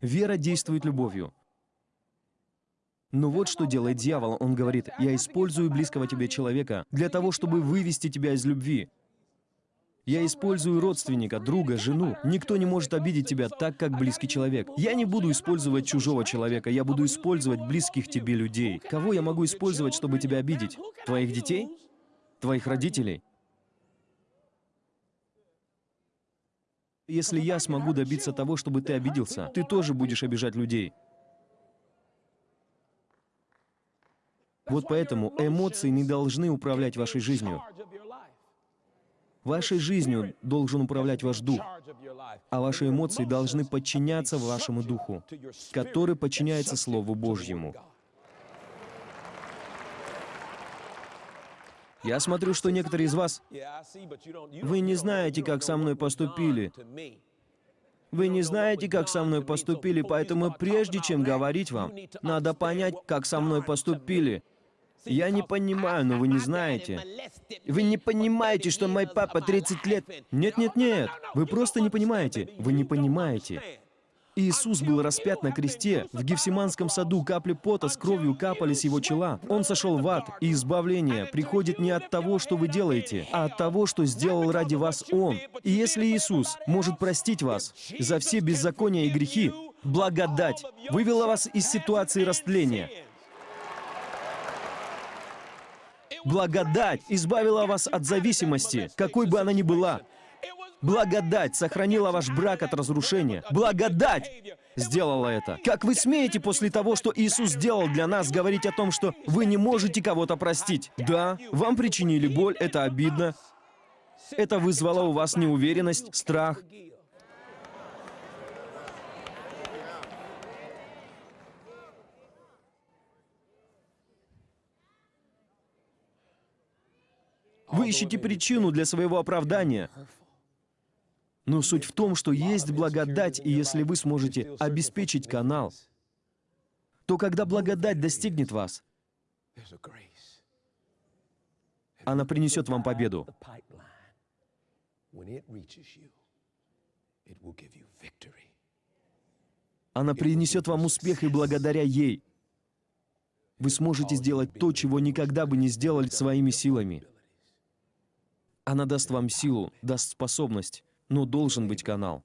Вера действует любовью. Но вот что делает дьявол. Он говорит, «Я использую близкого тебе человека для того, чтобы вывести тебя из любви. Я использую родственника, друга, жену. Никто не может обидеть тебя так, как близкий человек. Я не буду использовать чужого человека, я буду использовать близких тебе людей. Кого я могу использовать, чтобы тебя обидеть? Твоих детей? Твоих родителей? Если я смогу добиться того, чтобы ты обиделся, ты тоже будешь обижать людей. Вот поэтому эмоции не должны управлять вашей жизнью. Вашей жизнью должен управлять ваш дух, а ваши эмоции должны подчиняться вашему духу, который подчиняется Слову Божьему. Я смотрю, что некоторые из вас, вы не знаете, как со мной поступили. Вы не знаете, как со мной поступили, поэтому прежде чем говорить вам, надо понять, как со мной поступили. Я не понимаю, но вы не знаете. Вы не понимаете, что мой папа 30 лет... Нет, нет, нет. Вы просто не понимаете. Вы не понимаете. Иисус был распят на кресте. В Гефсиманском саду капли пота с кровью капали с его чела. Он сошел в ад, и избавление приходит не от того, что вы делаете, а от того, что сделал ради вас Он. И если Иисус может простить вас за все беззакония и грехи, благодать вывела вас из ситуации растления, Благодать избавила вас от зависимости, какой бы она ни была. Благодать сохранила ваш брак от разрушения. Благодать сделала это. Как вы смеете после того, что Иисус сделал для нас, говорить о том, что вы не можете кого-то простить? Да, вам причинили боль, это обидно. Это вызвало у вас неуверенность, страх. Ищете причину для своего оправдания. Но суть в том, что есть благодать, и если вы сможете обеспечить канал, то когда благодать достигнет вас, она принесет вам победу. Она принесет вам успех, и благодаря ей Вы сможете сделать то, чего никогда бы не сделали своими силами. Она даст вам силу, даст способность, но должен быть канал.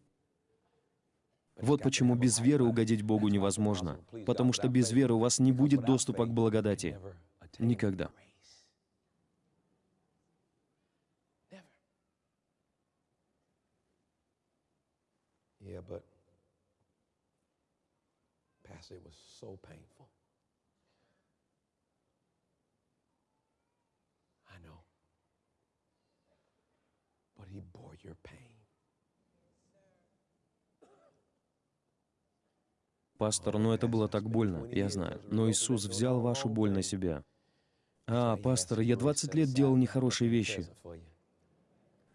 Вот почему без веры угодить Богу невозможно. Потому что без веры у вас не будет доступа к благодати. Никогда. Yeah, but Pastor, it was so painful. Your pain. Пастор, но это было так больно, я знаю. Но Иисус взял вашу боль на себя. А, пастор, я 20 лет делал нехорошие вещи.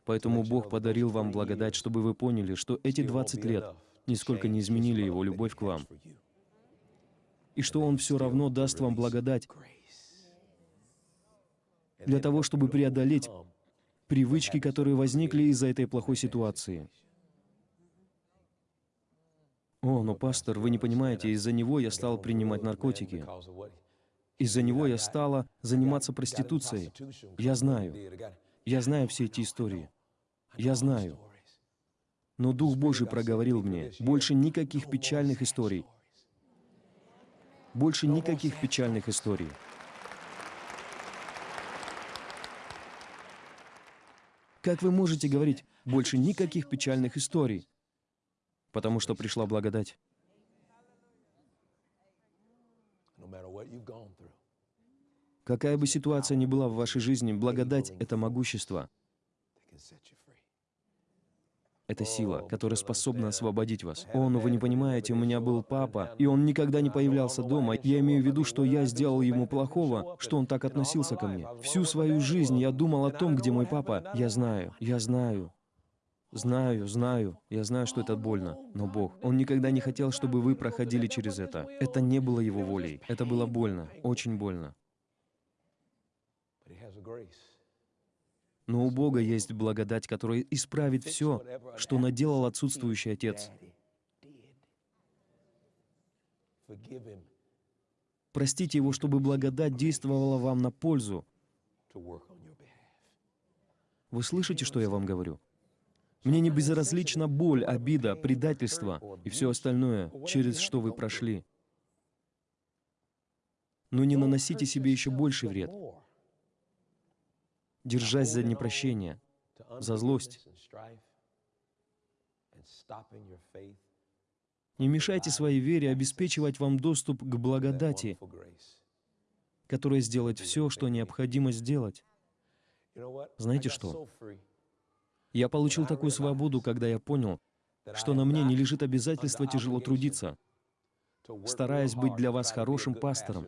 Поэтому Бог подарил вам благодать, чтобы вы поняли, что эти 20 лет нисколько не изменили Его любовь к вам. И что Он все равно даст вам благодать для того, чтобы преодолеть привычки, которые возникли из-за этой плохой ситуации. О, но пастор, вы не понимаете, из-за него я стал принимать наркотики. Из-за него я стала заниматься проституцией. Я знаю. Я знаю все эти истории. Я знаю. Но Дух Божий проговорил мне, больше никаких печальных историй. Больше никаких печальных историй. Как вы можете говорить, больше никаких печальных историй? Потому что пришла благодать. Какая бы ситуация ни была в вашей жизни, благодать — это могущество. Это сила, которая способна освободить вас. О, но вы не понимаете, у меня был папа, и он никогда не появлялся дома. Я имею в виду, что я сделал ему плохого, что он так относился ко мне. Всю свою жизнь я думал о том, где мой папа. Я знаю, я знаю. Знаю, знаю, я знаю, что это больно, но Бог, Он никогда не хотел, чтобы вы проходили через это. Это не было Его волей. Это было больно, очень больно. Но у Бога есть благодать, которая исправит все, что наделал отсутствующий отец. Простите его, чтобы благодать действовала вам на пользу. Вы слышите, что я вам говорю? Мне не безразлична боль, обида, предательство и все остальное, через что вы прошли. Но не наносите себе еще больший вред, держась за непрощение, за злость. Не мешайте своей вере обеспечивать вам доступ к благодати, которая сделает все, что необходимо сделать. Знаете что? Я получил такую свободу, когда я понял, что на мне не лежит обязательство тяжело трудиться, стараясь быть для вас хорошим пастором.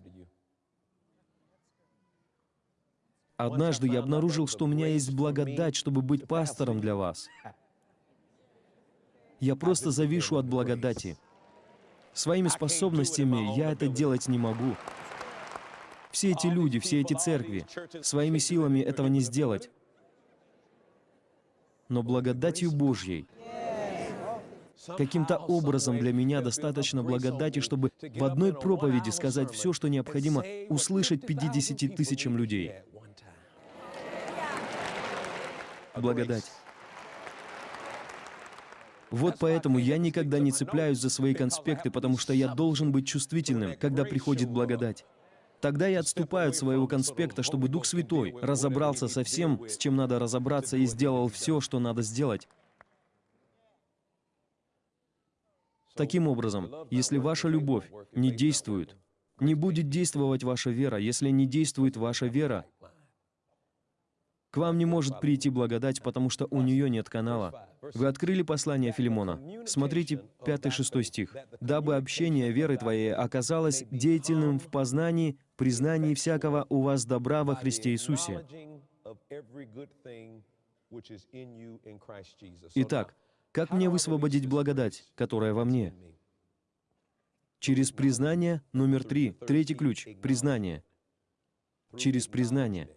Однажды я обнаружил, что у меня есть благодать, чтобы быть пастором для вас. Я просто завишу от благодати. Своими способностями я это делать не могу. Все эти люди, все эти церкви, своими силами этого не сделать. Но благодатью Божьей, каким-то образом для меня достаточно благодати, чтобы в одной проповеди сказать все, что необходимо услышать 50 тысячам людей. Благодать. Вот поэтому я никогда не цепляюсь за свои конспекты, потому что я должен быть чувствительным, когда приходит благодать. Тогда я отступаю от своего конспекта, чтобы Дух Святой разобрался со всем, с чем надо разобраться, и сделал все, что надо сделать. Таким образом, если ваша любовь не действует, не будет действовать ваша вера. Если не действует ваша вера, вам не может прийти благодать, потому что у нее нет канала. Вы открыли послание Филимона. Смотрите 5-6 стих. «Дабы общение веры твоей оказалось деятельным в познании, признании всякого у вас добра во Христе Иисусе». Итак, как мне высвободить благодать, которая во мне? Через признание номер три. Третий ключ. Признание. Через признание.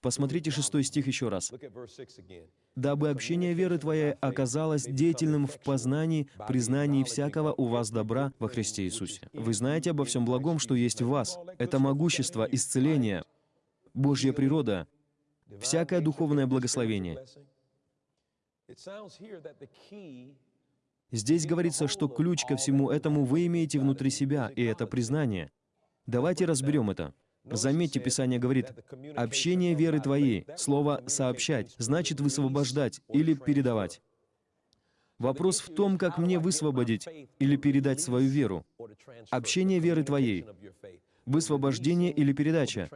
Посмотрите шестой стих еще раз. Look at verse 6 again. дабы общение веры твоей оказалось деятельным в познании, признании всякого у вас добра во Христе Иисусе. Вы знаете обо всем благом, что есть в вас. Это могущество, исцеление, Божья природа, всякое духовное благословение. Здесь говорится, что ключ ко всему этому вы имеете внутри себя, и это признание. Давайте разберем это. Заметьте, Писание говорит, «Общение веры твоей», слово «сообщать», значит высвобождать или передавать. Вопрос в том, как мне высвободить или передать свою веру. Общение веры твоей, высвобождение или передача.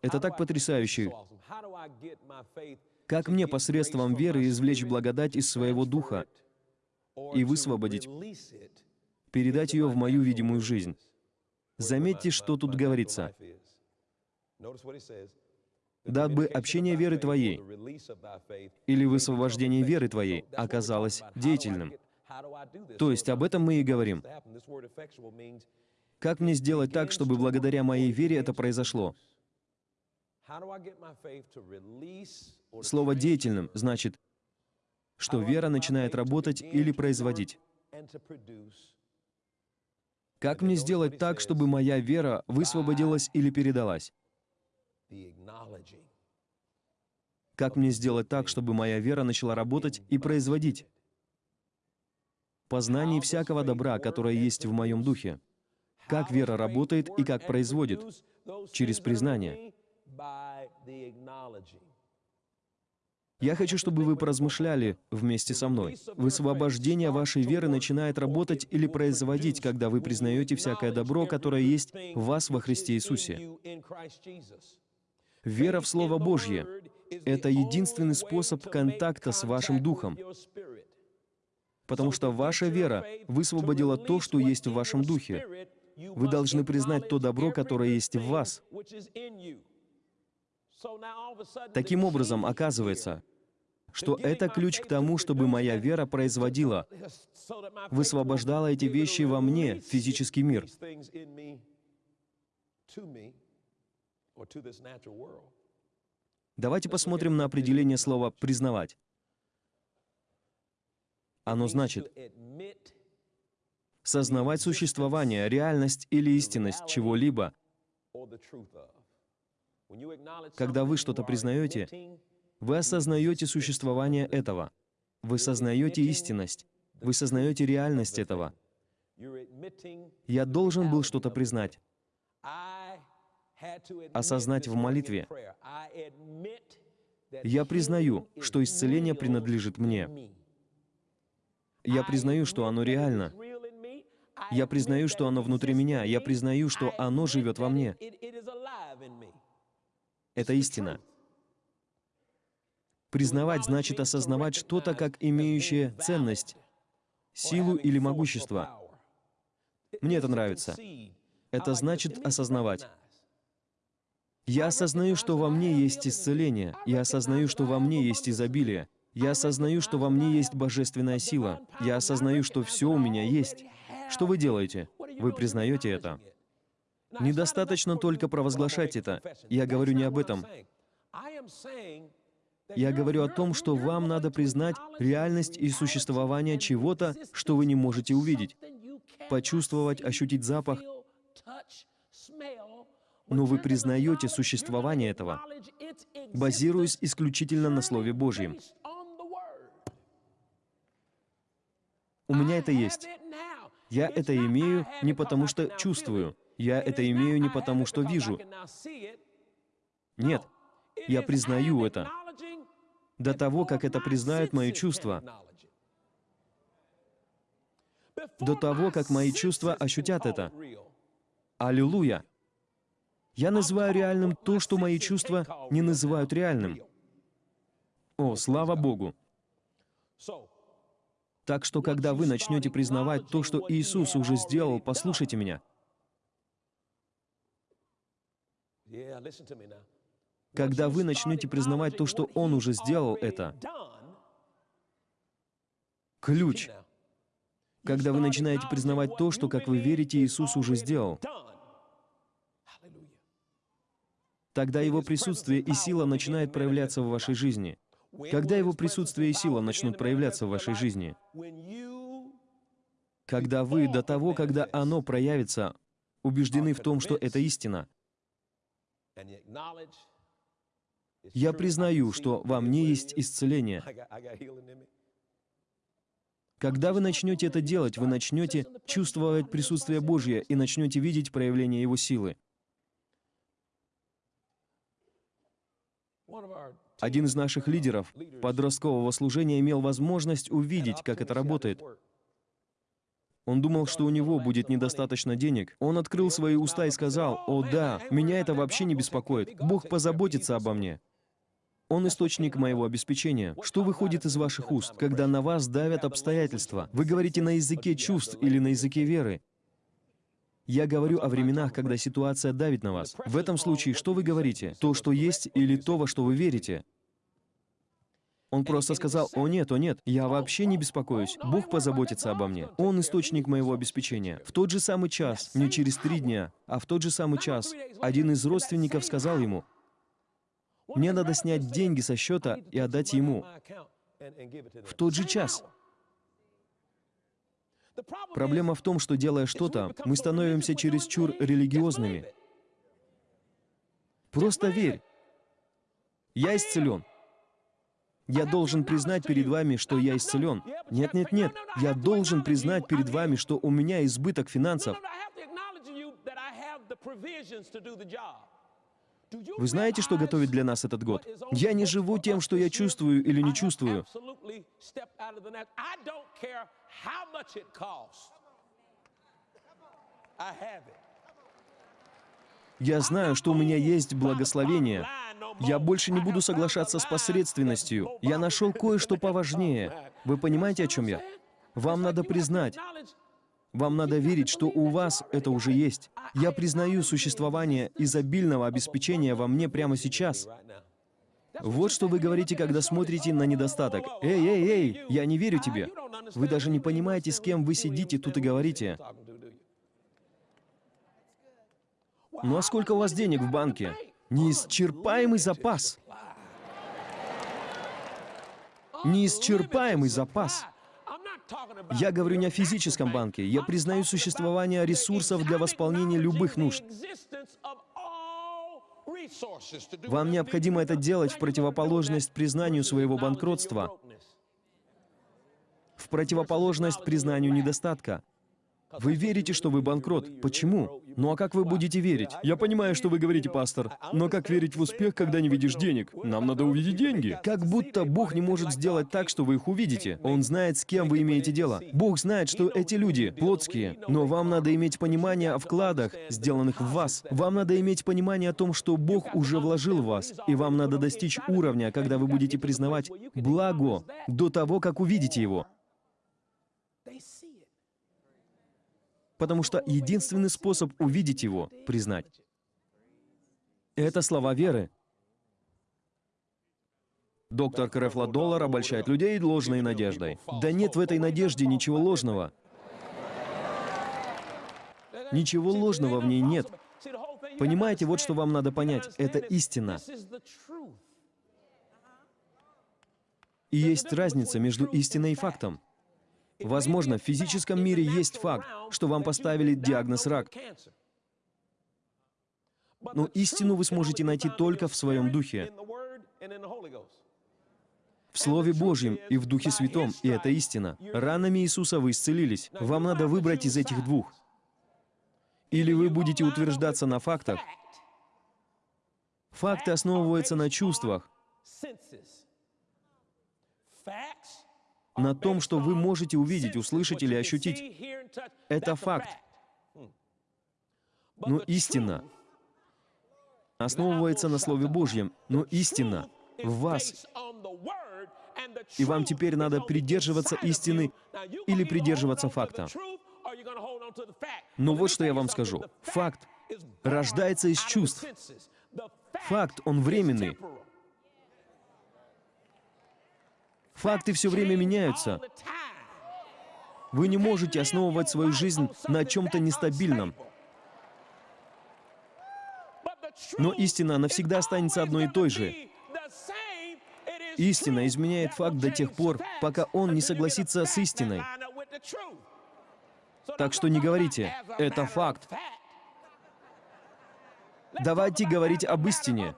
Это так потрясающе. Как мне посредством веры извлечь благодать из своего духа и высвободить, передать ее в мою видимую жизнь? Заметьте, что тут говорится. Дабы общение веры твоей или высвобождение веры твоей оказалось деятельным. То есть об этом мы и говорим. Как мне сделать так, чтобы благодаря моей вере это произошло? Слово «деятельным» значит, что вера начинает работать или производить. Как мне сделать так, чтобы моя вера высвободилась или передалась? Как мне сделать так, чтобы моя вера начала работать и производить? Познание всякого добра, которое есть в моем духе. Как вера работает и как производит? Через признание. Я хочу, чтобы вы поразмышляли вместе со мной. Высвобождение вашей веры начинает работать или производить, когда вы признаете всякое добро, которое есть в вас во Христе Иисусе. Вера в Слово Божье — это единственный способ контакта с вашим духом, потому что ваша вера высвободила то, что есть в вашем духе. Вы должны признать то добро, которое есть в вас. Таким образом, оказывается, что это ключ к тому, чтобы моя вера производила, высвобождала эти вещи во мне, физический мир. Давайте посмотрим на определение слова «признавать». Оно значит сознавать существование, реальность или истинность чего-либо. Когда вы что-то признаете, вы осознаете существование этого. Вы сознаете истинность. Вы сознаете реальность этого. Я должен был что-то признать осознать в молитве. Я признаю, что исцеление принадлежит мне. Я признаю, что оно реально. Я признаю, что оно внутри меня. Я признаю, что оно живет во мне. Это истина. Признавать значит осознавать что-то как имеющее ценность, силу или могущество. Мне это нравится. Это значит осознавать. Я осознаю, что во мне есть исцеление. Я осознаю, что во мне есть изобилие. Я осознаю, что во мне есть божественная сила. Я осознаю, что все у меня есть. Что вы делаете? Вы признаете это. Недостаточно только провозглашать это. Я говорю не об этом. Я говорю о том, что вам надо признать реальность и существование чего-то, что вы не можете увидеть. Почувствовать, ощутить запах, но вы признаете существование этого, базируясь исключительно на Слове Божьем. У меня это есть. Я это имею не потому, что чувствую. Я это имею не потому, что вижу. Нет, я признаю это. До того, как это признают мои чувства, до того, как мои чувства ощутят это. Аллилуйя! Я называю реальным то, что мои чувства не называют реальным. О, слава Богу! Так что, когда вы начнете признавать то, что Иисус уже сделал, послушайте меня. Когда вы начнете признавать то, что Он уже сделал это, ключ. Когда вы начинаете признавать то, что, как вы верите, Иисус уже сделал, тогда Его присутствие и сила начинают проявляться в вашей жизни. Когда Его присутствие и сила начнут проявляться в вашей жизни? Когда вы до того, когда оно проявится, убеждены в том, что это истина. Я признаю, что во мне есть исцеление. Когда вы начнете это делать, вы начнете чувствовать присутствие Божье и начнете видеть проявление Его силы. Один из наших лидеров подросткового служения имел возможность увидеть, как это работает. Он думал, что у него будет недостаточно денег. Он открыл свои уста и сказал, «О да, меня это вообще не беспокоит. Бог позаботится обо мне». Он источник моего обеспечения. Что выходит из ваших уст, когда на вас давят обстоятельства? Вы говорите на языке чувств или на языке веры? Я говорю о временах, когда ситуация давит на вас. В этом случае что вы говорите? То, что есть, или то, во что вы верите? Он просто сказал, «О нет, о нет, я вообще не беспокоюсь. Бог позаботится обо мне. Он источник моего обеспечения». В тот же самый час, не через три дня, а в тот же самый час, один из родственников сказал ему, мне надо снять деньги со счета и отдать ему в тот же час. Проблема в том, что делая что-то, мы становимся чересчур религиозными. Просто верь. Я исцелен. Я должен признать перед вами, что я исцелен. Нет, нет, нет. Я должен признать перед вами, что у меня избыток финансов. Вы знаете, что готовит для нас этот год? Я не живу тем, что я чувствую или не чувствую. Я знаю, что у меня есть благословение. Я больше не буду соглашаться с посредственностью. Я нашел кое-что поважнее. Вы понимаете, о чем я? Вам надо признать, вам надо верить, что у вас это уже есть. Я признаю существование изобильного обеспечения во мне прямо сейчас. Вот что вы говорите, когда смотрите на недостаток. «Эй, эй, эй, я не верю тебе». Вы даже не понимаете, с кем вы сидите тут и говорите. Ну а сколько у вас денег в банке? Неисчерпаемый запас. Неисчерпаемый запас. Я говорю не о физическом банке. Я признаю существование ресурсов для восполнения любых нужд. Вам необходимо это делать в противоположность признанию своего банкротства, в противоположность признанию недостатка. Вы верите, что вы банкрот. Почему? Ну а как вы будете верить? Я понимаю, что вы говорите, пастор, но как верить в успех, когда не видишь денег? Нам надо увидеть деньги. Как будто Бог не может сделать так, что вы их увидите. Он знает, с кем вы имеете дело. Бог знает, что эти люди плотские, но вам надо иметь понимание о вкладах, сделанных в вас. Вам надо иметь понимание о том, что Бог уже вложил в вас, и вам надо достичь уровня, когда вы будете признавать благо до того, как увидите его. Потому что единственный способ увидеть его — признать. Это слова веры. Доктор Крефла Доллар обольщает людей ложной надеждой. Да нет в этой надежде ничего ложного. Ничего ложного в ней нет. Понимаете, вот что вам надо понять. Это истина. И есть разница между истиной и фактом. Возможно, в физическом мире есть факт, что вам поставили диагноз рак. Но истину вы сможете найти только в своем духе, в Слове Божьем и в Духе Святом, и это истина. Ранами Иисуса вы исцелились. Вам надо выбрать из этих двух. Или вы будете утверждаться на фактах. Факты основываются на чувствах на том, что вы можете увидеть, услышать или ощутить. Это факт. Но истина основывается на Слове Божьем, но истина в вас. И вам теперь надо придерживаться истины или придерживаться факта. Но вот что я вам скажу. Факт рождается из чувств. Факт, он временный. Факты все время меняются. Вы не можете основывать свою жизнь на чем-то нестабильном. Но истина навсегда останется одной и той же. Истина изменяет факт до тех пор, пока он не согласится с истиной. Так что не говорите, это факт. Давайте говорить об истине.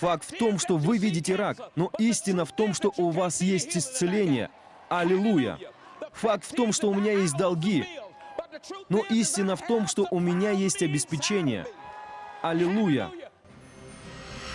Факт в том, что вы видите рак, но истина в том, что у вас есть исцеление. Аллилуйя! Факт в том, что у меня есть долги, но истина в том, что у меня есть обеспечение. Аллилуйя!